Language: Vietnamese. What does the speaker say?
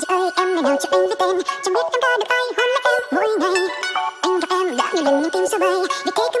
Chỉ ơi em ngày nào cho anh với tên. Chẳng biết em có được ai, hôn lấy em mỗi ngày. Anh gặp em đã nhiều lần nhưng tim sao bay vì thế